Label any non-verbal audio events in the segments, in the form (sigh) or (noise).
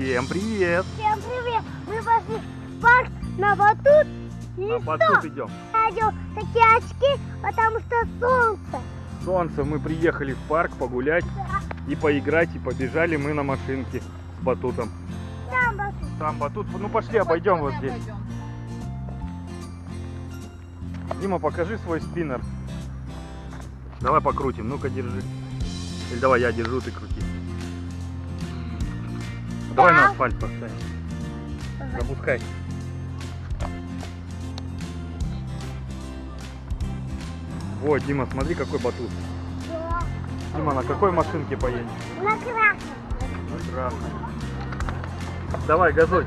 Всем привет! Всем привет! Мы пошли в парк на батут. И На что? батут идем. Надел такие очки, потому что солнце. Солнце, мы приехали в парк погулять и поиграть, и побежали мы на машинке с батутом. Там батут. Там батут, ну пошли обойдем вот здесь. Дима, покажи свой спиннер. Давай покрутим, ну-ка держи. Или давай я держу, ты крути. Давай на асфальт поставим. Запускай. Вот, Дима, смотри, какой батут. Дима, на какой машинке поедем? На красном. Ну, красный. Давай, газуй.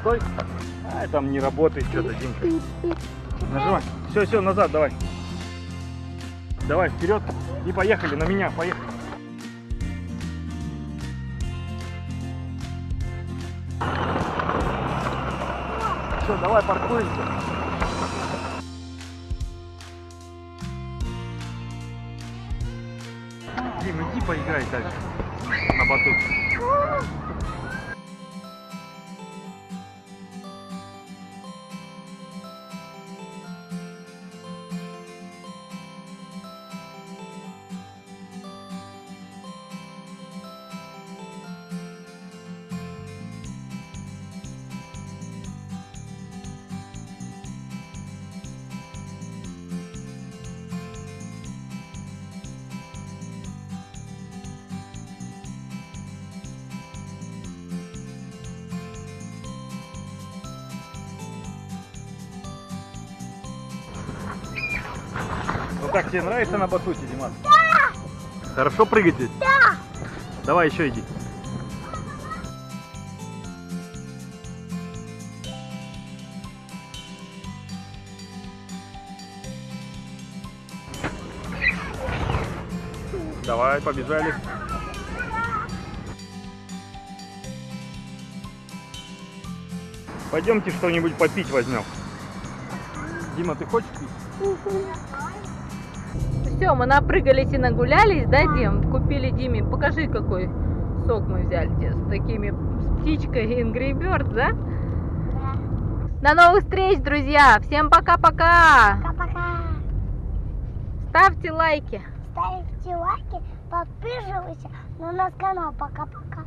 Стой. А, там не работает что-то, Димка. Нажимай. Все, все, назад давай. Давай, вперед. И поехали на меня, поехали. Все, давай паркуемся. Дим, иди поиграй дальше. На батут. Как, тебе нравится на батуте, Диман? Да! Хорошо прыгать здесь? Да. Давай еще иди. Давай, побежали. Пойдемте что-нибудь попить возьмем. Дима, ты хочешь пить? Все, мы напрыгались и нагулялись, да, Дим? Купили Диме, покажи, какой сок мы взяли тебе с такими с птичкой (laughs) Angry Bird, да? Да. До новых встреч, друзья! Всем пока-пока! Пока-пока. Ставьте лайки! Ставьте лайки, подписывайся на наш канал. Пока-пока.